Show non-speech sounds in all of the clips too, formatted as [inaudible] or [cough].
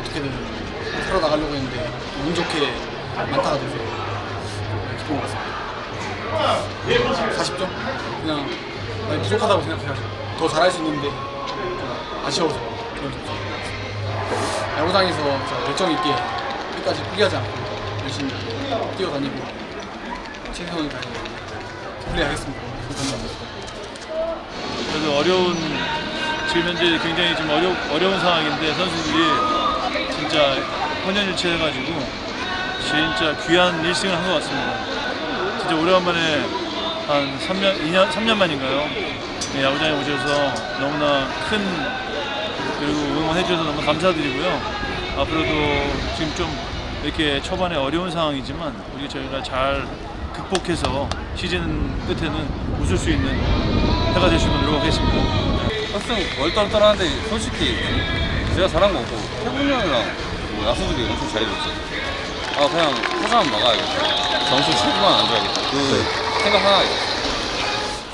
어떻게든 살아나가려고 했는데 운 좋게 안타가 돼서 기쁜 것 같습니다. 40점? 그냥 많이 부족하다고 생각해가지고 더 잘할 수 있는데 좀 아쉬워서 그런 점수 야구장에서 진짜 열정 있게 끝까지 포기하지 않고 열심히 뛰어다니고 최선을 다해 플레이하겠습니다. 감사합니다. 그래도 어려운 지금 현재 굉장히 좀 어려, 어려운 상황인데 선수들이 진짜 혼연일체 해가지고 진짜 귀한 1승을 한 것 같습니다. 진짜 오래간만에 한 3년, 2년, 3년 만인가요? 네, 야구장에 오셔서 너무나 큰 그리고 응원해 주셔서 너무 감사드리고요. 앞으로도 지금 좀 이렇게 초반에 어려운 상황이지만 우리 저희가 잘 극복해서 시즌 끝에는 웃을 수 있는 해가 있도록 노력하겠습니다. 학생 얼떨떨하는데 솔직히 제가 잘한 거고 태훈이 형이랑 뭐 야수들이 엄청 잘해줬지 아 그냥 타자만 막아야겠다 점수 7분만 안 줘야겠다 그 생각 하나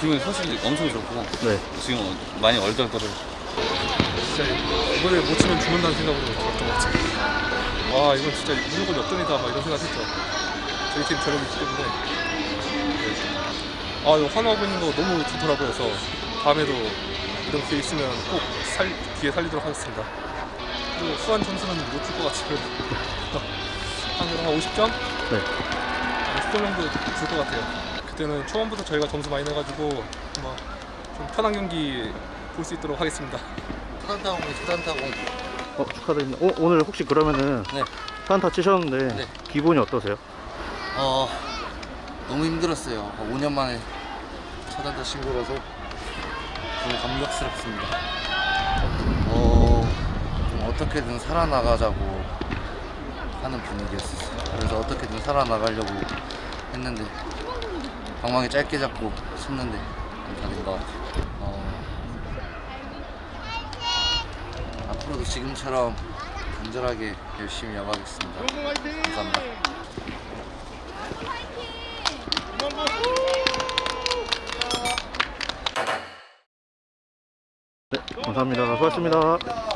기분이 솔직히 엄청 좋고 네. 지금 많이 얼떨떨해 진짜 이번에 못 치면 죽는다는 생각으로 들었던 것 같아요. 와 이건 진짜 무조건 역전이다 막 이런 생각 했죠. 저희 팀 저력이 있기 때문에. 네. 아 이거 환호하고 있는 거 너무 좋더라고요. 그래서 다음에도 이런 기회 있으면 꼭 살, 기회 살리도록 하겠습니다. 그리고 수완 점수는 못 줄 것 같아요. [laughs] 한, 한 50점? 네. 50점 정도 줄 것 같아요. 그때는 초반부터 저희가 점수 많이 내가지고 뭐좀 편한 경기 볼 수 있도록 하겠습니다. 타단타공 타단타공 어, 축하드립니다. 어, 오늘 혹시 그러면은 네. 산타 치셨는데 네. 기분이 어떠세요? 어 너무 힘들었어요 5년 만에 차단타 신고라서 너무 감격스럽습니다. 어 좀 어떻게든 살아나가자고 하는 분위기였어요. 그래서 어떻게든 살아나가려고 했는데 방망이 짧게 잡고 쳤는데 안타된 것 같아요. 어, 앞으로도 지금처럼 간절하게 열심히 야구하겠습니다. 감사합니다 네, 감사합니다. 수고하셨습니다.